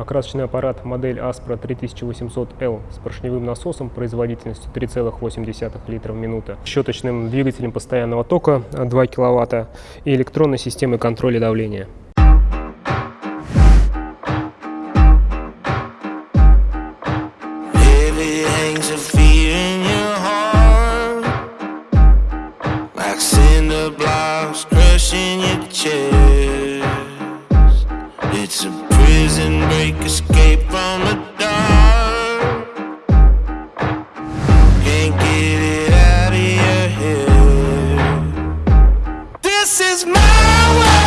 Окрасочный аппарат модель Aspro 3800L с поршневым насосом производительностью 3,8 литра в минуту, щеточным двигателем постоянного тока 2 кВт и электронной системой контроля давления. Crushing your chest. It's a prison break escape from the dark. Can't get it out of your head. This is my world.